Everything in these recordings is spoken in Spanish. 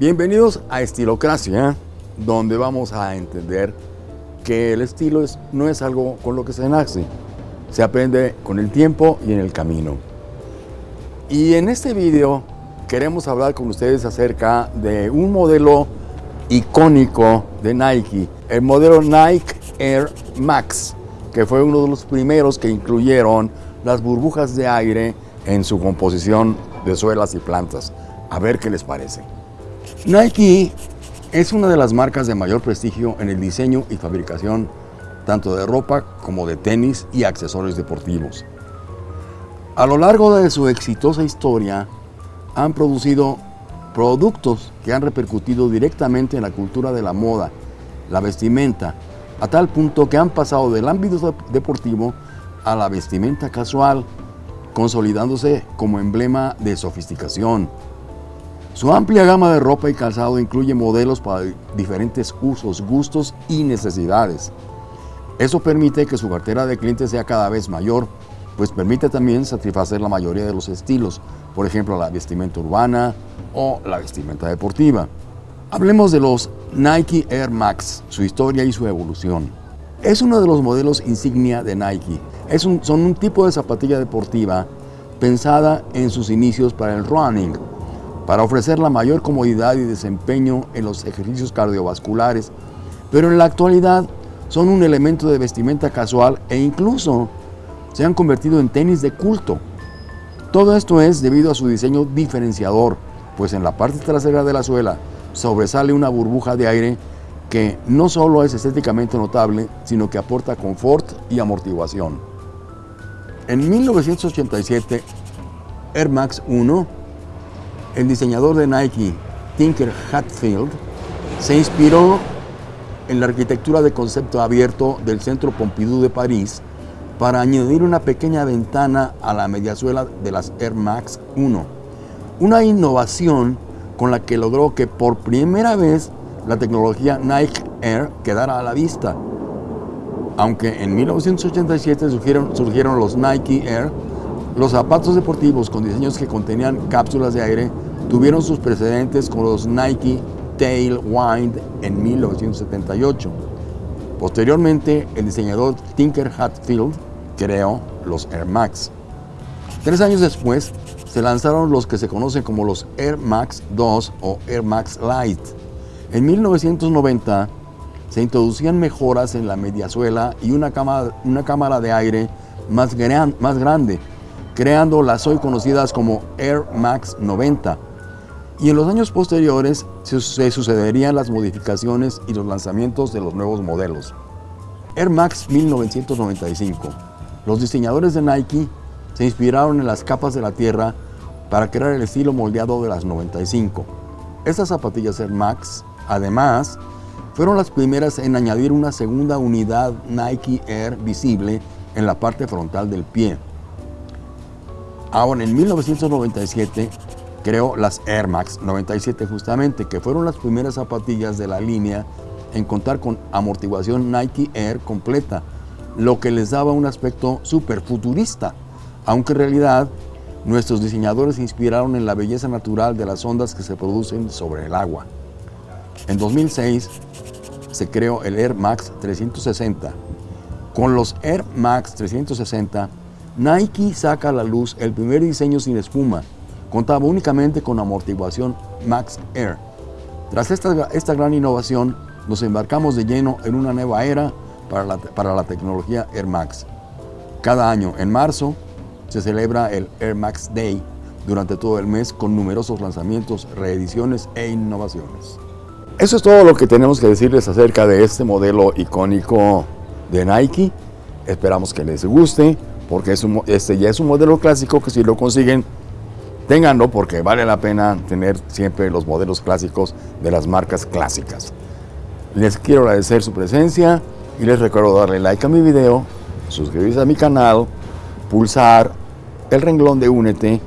Bienvenidos a Estilocracia, donde vamos a entender que el estilo es, no es algo con lo que se nace, se aprende con el tiempo y en el camino. Y en este video queremos hablar con ustedes acerca de un modelo icónico de Nike, el modelo Nike Air Max, que fue uno de los primeros que incluyeron las burbujas de aire en su composición de suelas y plantas. A ver qué les parece. Nike es una de las marcas de mayor prestigio en el diseño y fabricación tanto de ropa como de tenis y accesorios deportivos. A lo largo de su exitosa historia han producido productos que han repercutido directamente en la cultura de la moda, la vestimenta, a tal punto que han pasado del ámbito deportivo a la vestimenta casual, consolidándose como emblema de sofisticación. Su amplia gama de ropa y calzado incluye modelos para diferentes usos, gustos y necesidades. Eso permite que su cartera de clientes sea cada vez mayor, pues permite también satisfacer la mayoría de los estilos, por ejemplo la vestimenta urbana o la vestimenta deportiva. Hablemos de los Nike Air Max, su historia y su evolución. Es uno de los modelos insignia de Nike. Es un, son un tipo de zapatilla deportiva pensada en sus inicios para el running, para ofrecer la mayor comodidad y desempeño en los ejercicios cardiovasculares, pero en la actualidad son un elemento de vestimenta casual e incluso se han convertido en tenis de culto. Todo esto es debido a su diseño diferenciador, pues en la parte trasera de la suela sobresale una burbuja de aire que no solo es estéticamente notable, sino que aporta confort y amortiguación. En 1987, Air Max 1 el diseñador de Nike, Tinker Hatfield, se inspiró en la arquitectura de concepto abierto del Centro Pompidou de París para añadir una pequeña ventana a la mediasuela de las Air Max 1. Una innovación con la que logró que por primera vez la tecnología Nike Air quedara a la vista. Aunque en 1987 surgieron, surgieron los Nike Air, los zapatos deportivos con diseños que contenían cápsulas de aire tuvieron sus precedentes con los Nike Tailwind en 1978. Posteriormente, el diseñador Tinker Hatfield creó los Air Max. Tres años después, se lanzaron los que se conocen como los Air Max 2 o Air Max Light. En 1990 se introducían mejoras en la mediasuela y una cámara, una cámara de aire más, más grande, creando las hoy conocidas como Air Max 90. Y en los años posteriores se, sucederían las modificaciones y los lanzamientos de los nuevos modelos. Air Max 1995. Los diseñadores de Nike se inspiraron en las capas de la tierra para crear el estilo moldeado de las 95. Estas zapatillas Air Max, además, fueron las primeras en añadir una segunda unidad Nike Air visible en la parte frontal del pie. Ahora, en 1997 creó las Air Max 97 justamente, que fueron las primeras zapatillas de la línea en contar con amortiguación Nike Air completa, lo que les daba un aspecto súper futurista, aunque en realidad nuestros diseñadores se inspiraron en la belleza natural de las ondas que se producen sobre el agua. En 2006 se creó el Air Max 360. Con los Air Max 360 Nike saca a la luz el primer diseño sin espuma. Contaba únicamente con amortiguación Max Air. Tras esta, esta gran innovación, nos embarcamos de lleno en una nueva era para la, para la tecnología Air Max. Cada año, en marzo, se celebra el Air Max Day durante todo el mes con numerosos lanzamientos, reediciones e innovaciones. Eso es todo lo que tenemos que decirles acerca de este modelo icónico de Nike. Esperamos que les guste porque es este ya es un modelo clásico que si lo consiguen, ténganlo porque vale la pena tener siempre los modelos clásicos de las marcas clásicas. Les quiero agradecer su presencia y les recuerdo darle like a mi video, suscribirse a mi canal, pulsar el renglón de Únete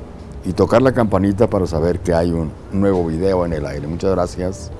y tocar la campanita para saber que hay un nuevo video en el aire. Muchas gracias.